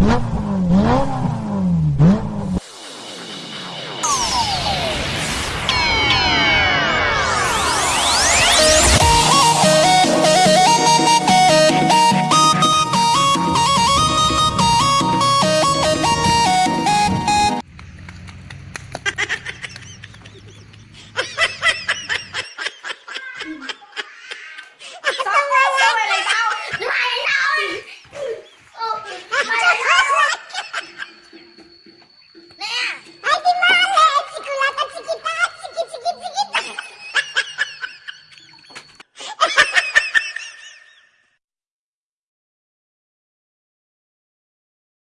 Nope.